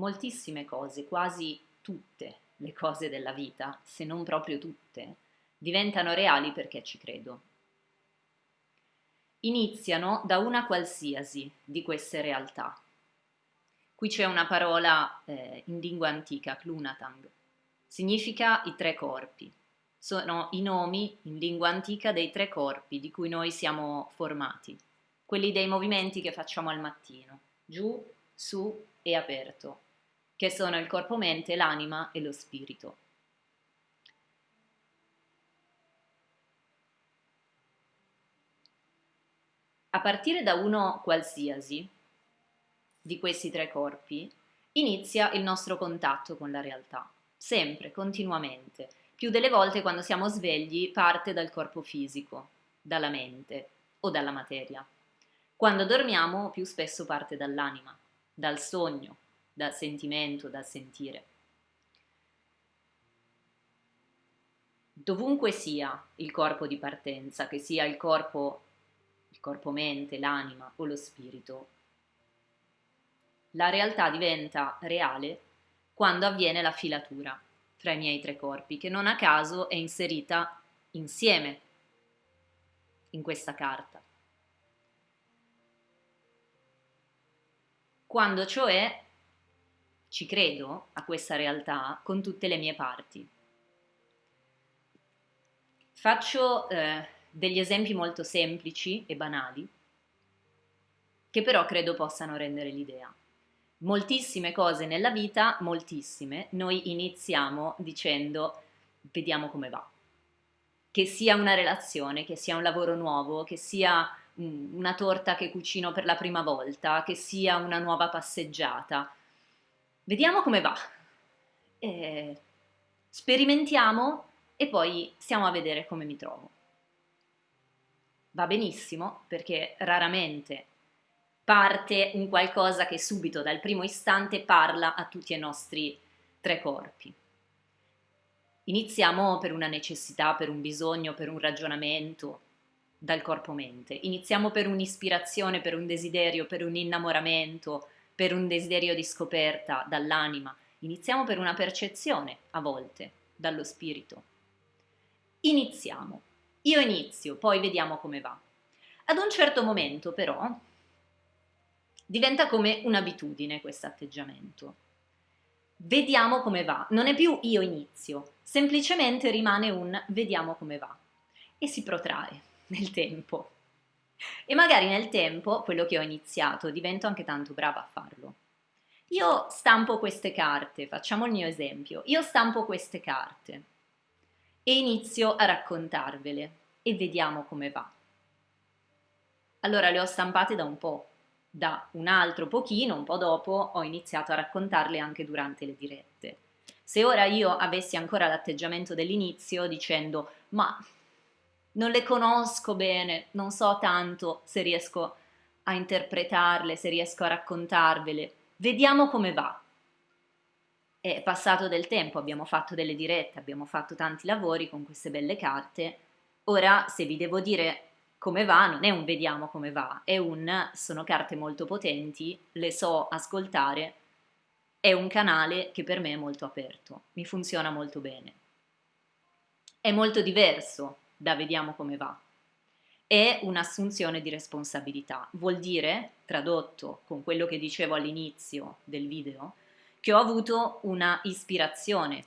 moltissime cose, quasi tutte le cose della vita, se non proprio tutte, diventano reali perché ci credo. Iniziano da una qualsiasi di queste realtà. Qui c'è una parola eh, in lingua antica, clunatang, significa i tre corpi. Sono i nomi in lingua antica dei tre corpi di cui noi siamo formati, quelli dei movimenti che facciamo al mattino, giù, su e aperto, che sono il corpo-mente, l'anima e lo spirito. A partire da uno qualsiasi di questi tre corpi, inizia il nostro contatto con la realtà, sempre, continuamente. Più delle volte quando siamo svegli parte dal corpo fisico, dalla mente o dalla materia. Quando dormiamo più spesso parte dall'anima, dal sogno, dal sentimento, dal sentire. Dovunque sia il corpo di partenza, che sia il corpo, il corpo mente, l'anima o lo spirito, la realtà diventa reale quando avviene la filatura tra i miei tre corpi, che non a caso è inserita insieme in questa carta. Quando cioè ci credo a questa realtà con tutte le mie parti. Faccio eh, degli esempi molto semplici e banali, che però credo possano rendere l'idea. Moltissime cose nella vita, moltissime, noi iniziamo dicendo vediamo come va. Che sia una relazione, che sia un lavoro nuovo, che sia una torta che cucino per la prima volta, che sia una nuova passeggiata, Vediamo come va. Eh, sperimentiamo e poi stiamo a vedere come mi trovo. Va benissimo perché raramente parte un qualcosa che subito dal primo istante parla a tutti i nostri tre corpi. Iniziamo per una necessità, per un bisogno, per un ragionamento dal corpo-mente. Iniziamo per un'ispirazione, per un desiderio, per un innamoramento, per un desiderio di scoperta dall'anima, iniziamo per una percezione a volte dallo spirito. Iniziamo. Io inizio, poi vediamo come va. Ad un certo momento però diventa come un'abitudine questo atteggiamento. Vediamo come va, non è più io inizio, semplicemente rimane un vediamo come va e si protrae nel tempo. E magari nel tempo, quello che ho iniziato, divento anche tanto brava a farlo. Io stampo queste carte, facciamo il mio esempio, io stampo queste carte e inizio a raccontarvele e vediamo come va. Allora le ho stampate da un po', da un altro pochino, un po' dopo ho iniziato a raccontarle anche durante le dirette. Se ora io avessi ancora l'atteggiamento dell'inizio dicendo ma non le conosco bene, non so tanto se riesco a interpretarle, se riesco a raccontarvele. Vediamo come va. È passato del tempo, abbiamo fatto delle dirette, abbiamo fatto tanti lavori con queste belle carte. Ora, se vi devo dire come va, non è un vediamo come va, è un sono carte molto potenti, le so ascoltare, è un canale che per me è molto aperto, mi funziona molto bene. È molto diverso da vediamo come va. È un'assunzione di responsabilità. Vuol dire, tradotto con quello che dicevo all'inizio del video, che ho avuto una ispirazione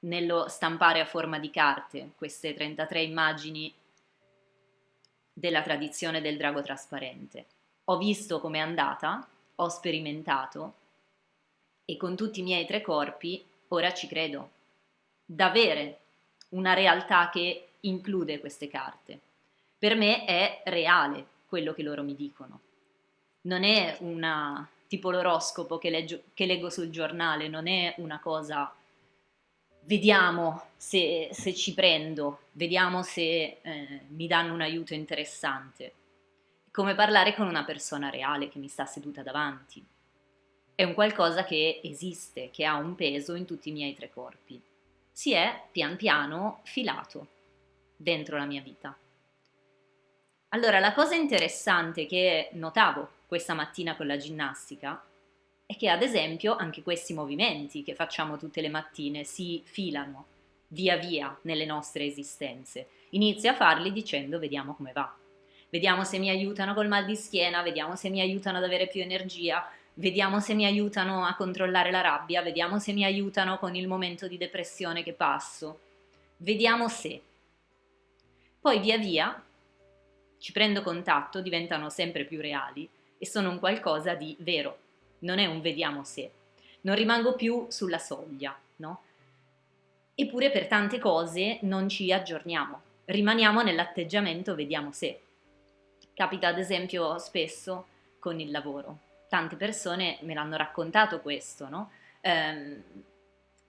nello stampare a forma di carte queste 33 immagini della tradizione del drago trasparente. Ho visto com'è andata, ho sperimentato e con tutti i miei tre corpi ora ci credo. D'avere una realtà che include queste carte. Per me è reale quello che loro mi dicono. Non è una tipo l'oroscopo che, leggio, che leggo sul giornale, non è una cosa vediamo se, se ci prendo, vediamo se eh, mi danno un aiuto interessante. Come parlare con una persona reale che mi sta seduta davanti. È un qualcosa che esiste, che ha un peso in tutti i miei tre corpi si è pian piano filato dentro la mia vita. Allora, la cosa interessante che notavo questa mattina con la ginnastica è che ad esempio anche questi movimenti che facciamo tutte le mattine si filano via via nelle nostre esistenze. Inizia a farli dicendo vediamo come va. Vediamo se mi aiutano col mal di schiena, vediamo se mi aiutano ad avere più energia, vediamo se mi aiutano a controllare la rabbia, vediamo se mi aiutano con il momento di depressione che passo. Vediamo se. Poi via via ci prendo contatto, diventano sempre più reali e sono un qualcosa di vero, non è un vediamo se. Non rimango più sulla soglia, no? Eppure per tante cose non ci aggiorniamo, rimaniamo nell'atteggiamento vediamo se. Capita ad esempio spesso con il lavoro. Tante persone me l'hanno raccontato questo, no? Eh,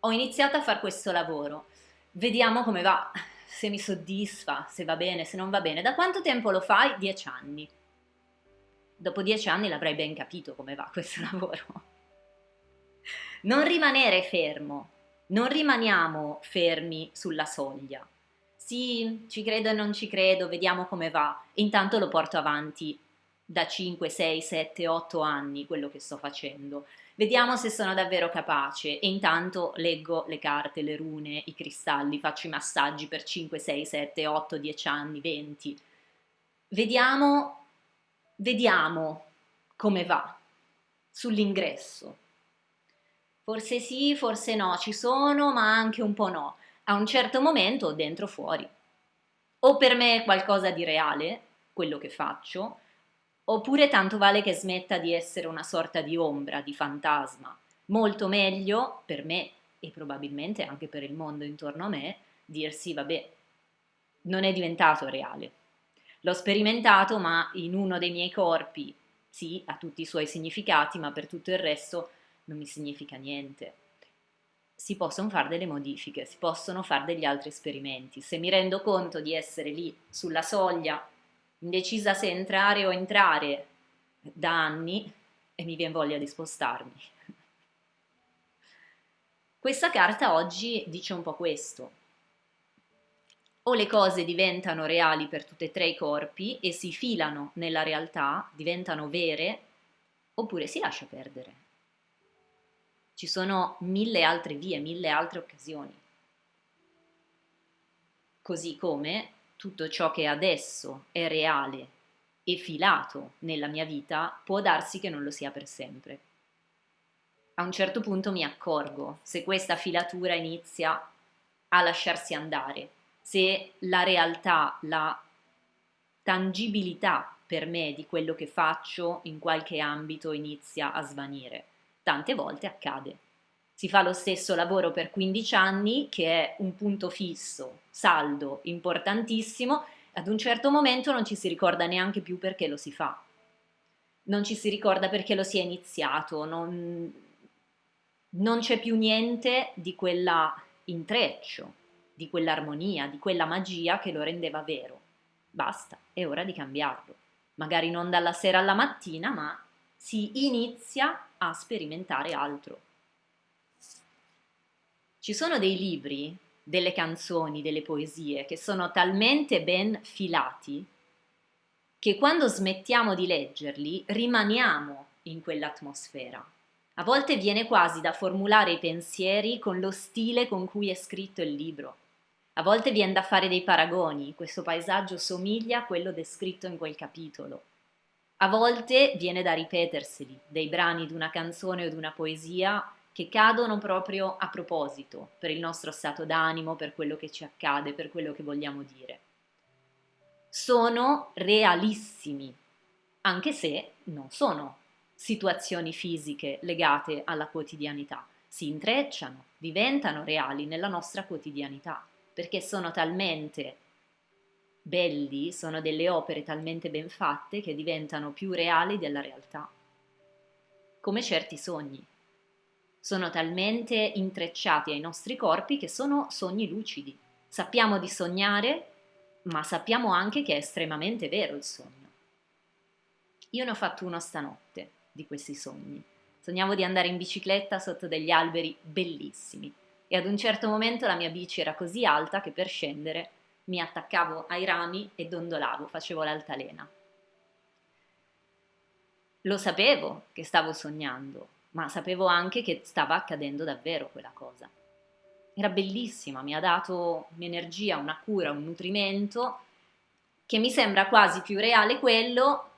ho iniziato a fare questo lavoro, vediamo come va, se mi soddisfa, se va bene, se non va bene. Da quanto tempo lo fai? Dieci anni. Dopo dieci anni l'avrai ben capito come va questo lavoro. Non rimanere fermo, non rimaniamo fermi sulla soglia. Sì, ci credo e non ci credo, vediamo come va. Intanto lo porto avanti da 5, 6, 7, 8 anni quello che sto facendo. Vediamo se sono davvero capace e intanto leggo le carte, le rune, i cristalli, faccio i massaggi per 5, 6, 7, 8, 10 anni, 20. Vediamo, vediamo come va sull'ingresso. Forse sì, forse no, ci sono, ma anche un po' no. A un certo momento dentro fuori. O per me è qualcosa di reale, quello che faccio, oppure tanto vale che smetta di essere una sorta di ombra, di fantasma. Molto meglio per me e probabilmente anche per il mondo intorno a me dirsi vabbè, non è diventato reale. L'ho sperimentato ma in uno dei miei corpi, sì, ha tutti i suoi significati, ma per tutto il resto non mi significa niente. Si possono fare delle modifiche, si possono fare degli altri esperimenti. Se mi rendo conto di essere lì sulla soglia, indecisa se entrare o entrare da anni, e mi viene voglia di spostarmi. Questa carta oggi dice un po' questo. O le cose diventano reali per tutti e tre i corpi e si filano nella realtà, diventano vere, oppure si lascia perdere. Ci sono mille altre vie, mille altre occasioni. Così come tutto ciò che adesso è reale e filato nella mia vita può darsi che non lo sia per sempre. A un certo punto mi accorgo se questa filatura inizia a lasciarsi andare, se la realtà, la tangibilità per me di quello che faccio in qualche ambito inizia a svanire tante volte accade. Si fa lo stesso lavoro per 15 anni, che è un punto fisso, saldo, importantissimo, ad un certo momento non ci si ricorda neanche più perché lo si fa. Non ci si ricorda perché lo si è iniziato, non, non c'è più niente di quella intreccio, di quell'armonia, di quella magia che lo rendeva vero. Basta, è ora di cambiarlo. Magari non dalla sera alla mattina, ma si inizia a sperimentare altro. Ci sono dei libri, delle canzoni, delle poesie che sono talmente ben filati che quando smettiamo di leggerli rimaniamo in quell'atmosfera. A volte viene quasi da formulare i pensieri con lo stile con cui è scritto il libro. A volte viene da fare dei paragoni, questo paesaggio somiglia a quello descritto in quel capitolo. A volte viene da ripeterseli dei brani di una canzone o di una poesia che cadono proprio a proposito per il nostro stato d'animo, per quello che ci accade, per quello che vogliamo dire. Sono realissimi, anche se non sono situazioni fisiche legate alla quotidianità, si intrecciano, diventano reali nella nostra quotidianità, perché sono talmente belli sono delle opere talmente ben fatte che diventano più reali della realtà. Come certi sogni. Sono talmente intrecciati ai nostri corpi che sono sogni lucidi. Sappiamo di sognare, ma sappiamo anche che è estremamente vero il sogno. Io ne ho fatto uno stanotte di questi sogni. Sognavo di andare in bicicletta sotto degli alberi bellissimi e ad un certo momento la mia bici era così alta che per scendere mi attaccavo ai rami e dondolavo, facevo l'altalena. Lo sapevo che stavo sognando, ma sapevo anche che stava accadendo davvero quella cosa. Era bellissima, mi ha dato un'energia, una cura, un nutrimento che mi sembra quasi più reale quello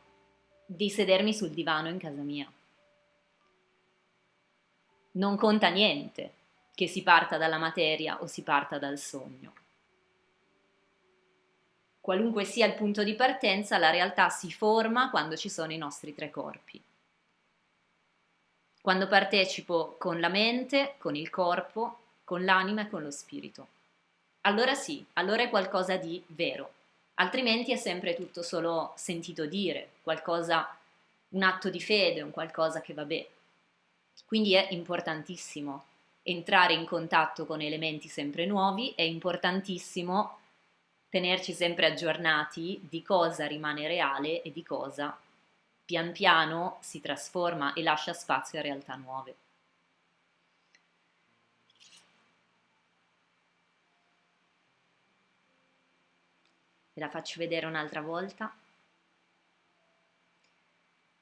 di sedermi sul divano in casa mia. Non conta niente che si parta dalla materia o si parta dal sogno. Qualunque sia il punto di partenza, la realtà si forma quando ci sono i nostri tre corpi. Quando partecipo con la mente, con il corpo, con l'anima e con lo spirito. Allora sì, allora è qualcosa di vero, altrimenti è sempre tutto solo sentito dire, qualcosa, un atto di fede, un qualcosa che va bene. Quindi è importantissimo entrare in contatto con elementi sempre nuovi, è importantissimo tenerci sempre aggiornati di cosa rimane reale e di cosa pian piano si trasforma e lascia spazio a realtà nuove. Ve la faccio vedere un'altra volta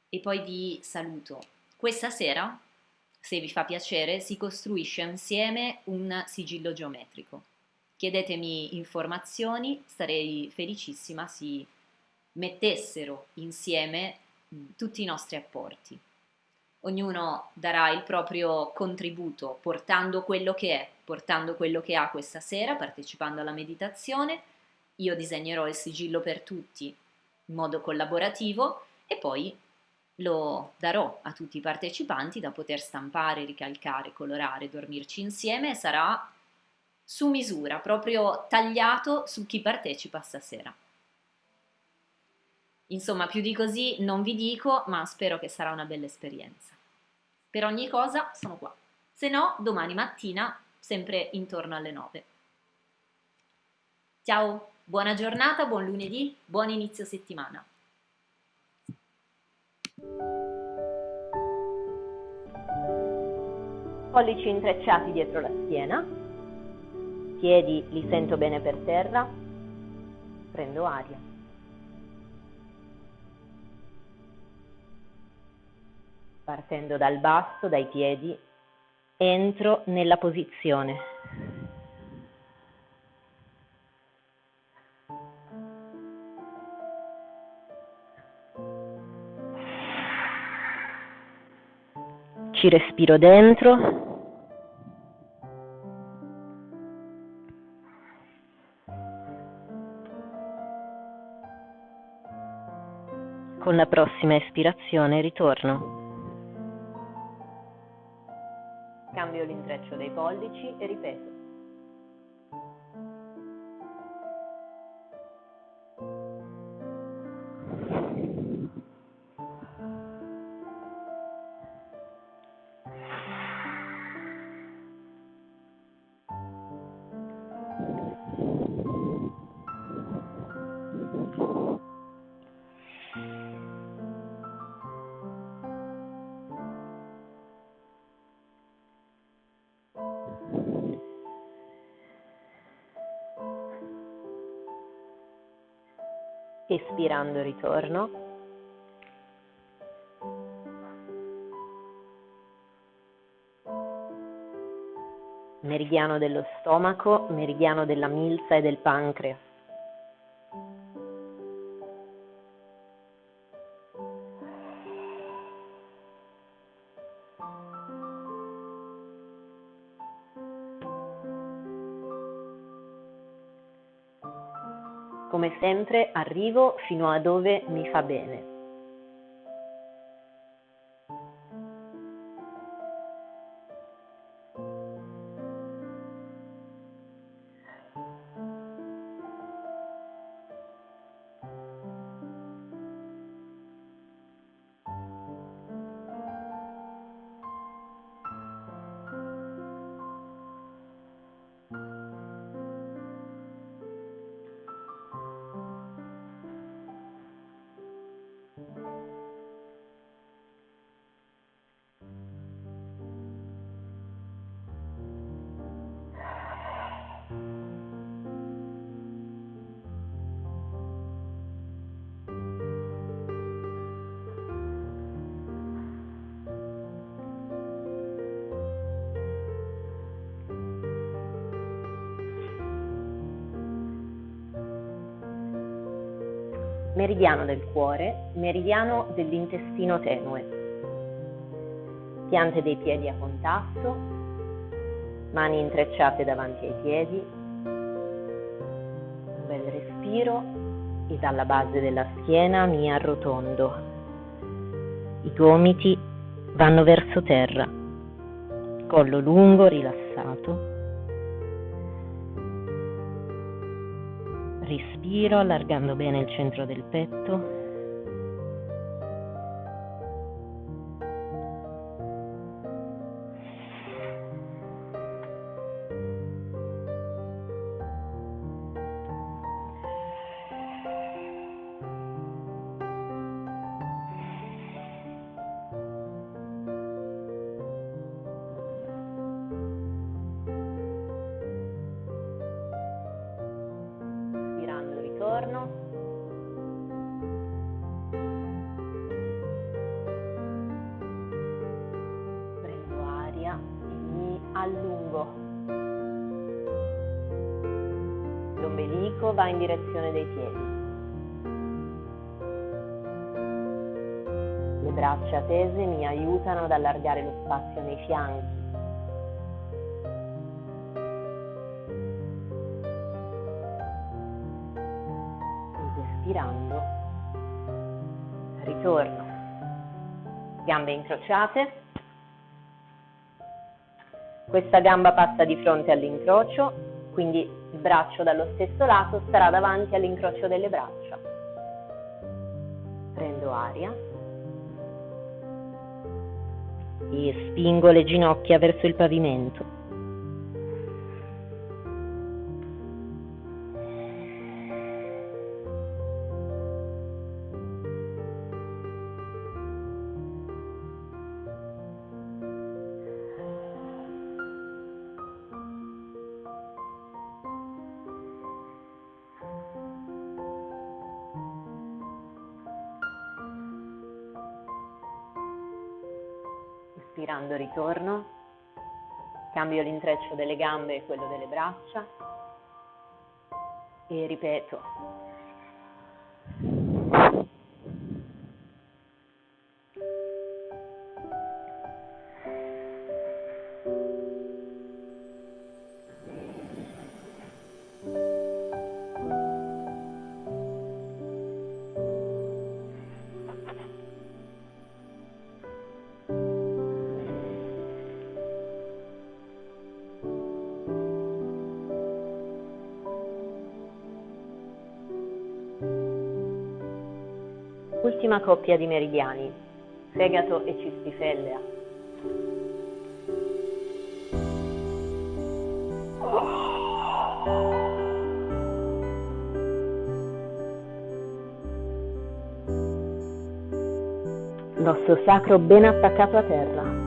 e poi vi saluto. Questa sera, se vi fa piacere, si costruisce insieme un sigillo geometrico. Chiedetemi informazioni, sarei felicissima si mettessero insieme tutti i nostri apporti. Ognuno darà il proprio contributo portando quello che è, portando quello che ha questa sera, partecipando alla meditazione. Io disegnerò il sigillo per tutti in modo collaborativo e poi lo darò a tutti i partecipanti da poter stampare, ricalcare, colorare, dormirci insieme e sarà su misura, proprio tagliato su chi partecipa stasera. Insomma, più di così non vi dico, ma spero che sarà una bella esperienza. Per ogni cosa sono qua. Se no, domani mattina, sempre intorno alle 9. Ciao, buona giornata, buon lunedì, buon inizio settimana. Pollici intrecciati dietro la schiena, piedi li sento bene per terra, prendo aria. Partendo dal basso, dai piedi, entro nella posizione. Ci respiro dentro. Con la prossima espirazione ritorno. Cambio l'intreccio dei pollici e ripeto. Espirando ritorno. Meridiano dello stomaco, meridiano della milza e del pancreas. Sempre arrivo fino a dove mi fa bene. Meridiano del cuore, meridiano dell'intestino tenue. Piante dei piedi a contatto, mani intrecciate davanti ai piedi, un bel respiro e dalla base della schiena mi arrotondo. I gomiti vanno verso terra, collo lungo, rilassato. Respiro allargando bene il centro del petto. Va in direzione dei piedi. Le braccia tese mi aiutano ad allargare lo spazio nei fianchi. Ed espirando, ritorno. Gambe incrociate. Questa gamba passa di fronte all'incrocio, quindi braccio dallo stesso lato starà davanti all'incrocio delle braccia. Prendo aria e spingo le ginocchia verso il pavimento. Ispirando ritorno, cambio l'intreccio delle gambe e quello delle braccia e ripeto. Ultima coppia di meridiani, fegato e cistifellea. L'osso sacro ben attaccato a terra.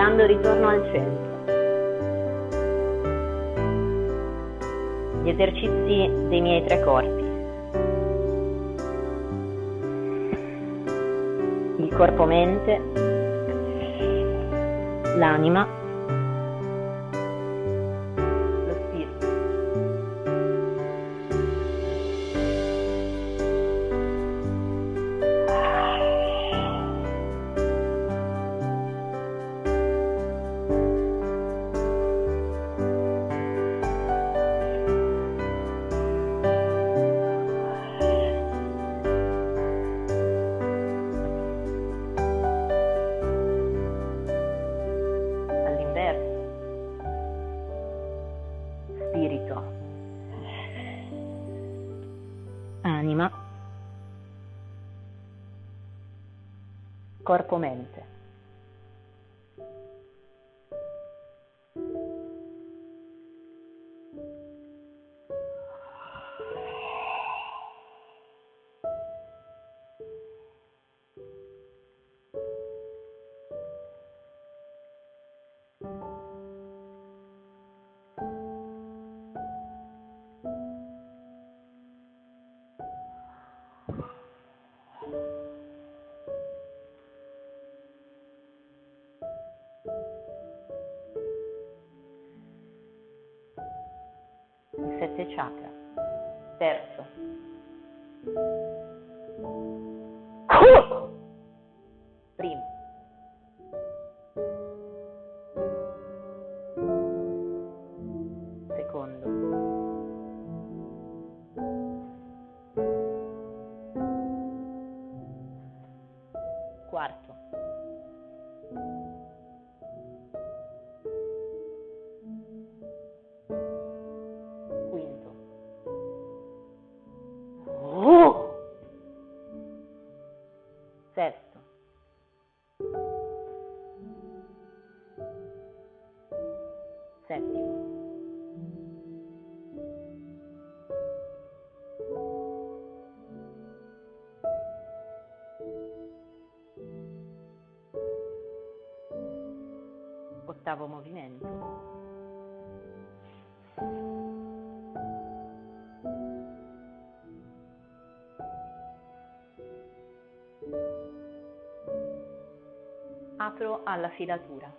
Espirando ritorno al centro. Gli esercizi dei miei tre corpi. Il corpo-mente, l'anima, Corpo-mente. Chakra. Terzo. Perfecto. Alla filatura.